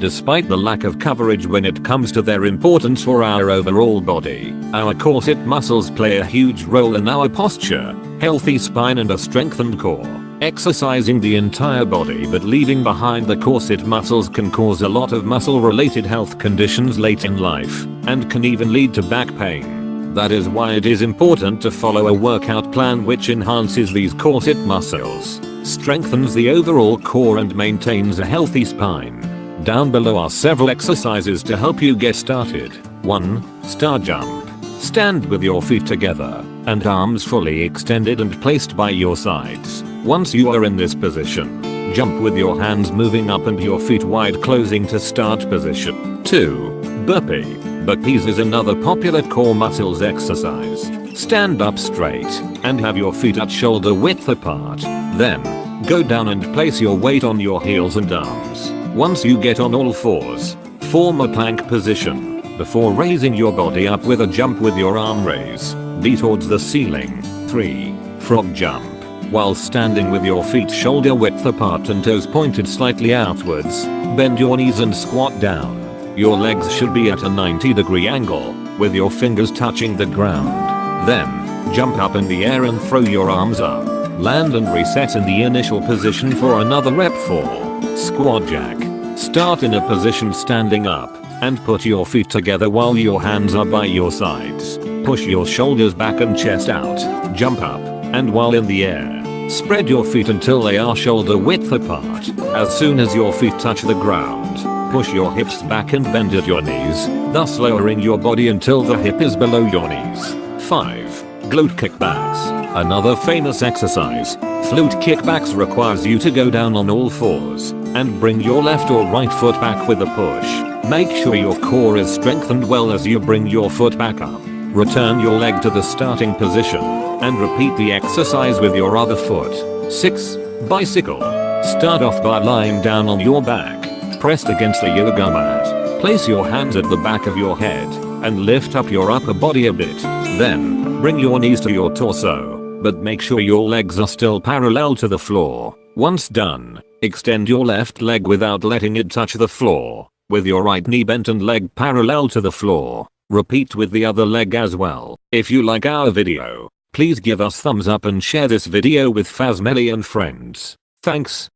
Despite the lack of coverage when it comes to their importance for our overall body, our corset muscles play a huge role in our posture, healthy spine and a strengthened core. Exercising the entire body but leaving behind the corset muscles can cause a lot of muscle related health conditions late in life and can even lead to back pain. That is why it is important to follow a workout plan which enhances these corset muscles, strengthens the overall core and maintains a healthy spine. Down below are several exercises to help you get started. 1. Star Jump. Stand with your feet together and arms fully extended and placed by your sides. Once you are in this position, jump with your hands moving up and your feet wide closing to start position. 2. Burpee. Burpees is another popular core muscles exercise. Stand up straight and have your feet at shoulder width apart. Then, go down and place your weight on your heels and arms. Once you get on all fours, form a plank position before raising your body up with a jump with your arm raise. Be towards the ceiling. 3. Frog jump. While standing with your feet shoulder width apart and toes pointed slightly outwards, bend your knees and squat down. Your legs should be at a 90 degree angle, with your fingers touching the ground. Then, jump up in the air and throw your arms up. Land and reset in the initial position for another rep 4. Squat jack. Start in a position standing up and put your feet together while your hands are by your sides. Push your shoulders back and chest out. Jump up and while in the air, spread your feet until they are shoulder width apart. As soon as your feet touch the ground, push your hips back and bend at your knees, thus lowering your body until the hip is below your knees. 5. Glute kickbacks. Another famous exercise. Glute kickbacks requires you to go down on all fours and bring your left or right foot back with a push. Make sure your core is strengthened well as you bring your foot back up. Return your leg to the starting position and repeat the exercise with your other foot. 6. Bicycle. Start off by lying down on your back, pressed against a yoga mat. Place your hands at the back of your head and lift up your upper body a bit. Then, bring your knees to your torso, but make sure your legs are still parallel to the floor. Once done, extend your left leg without letting it touch the floor, with your right knee bent and leg parallel to the floor. Repeat with the other leg as well. If you like our video, please give us thumbs up and share this video with Fazmelly and friends. Thanks.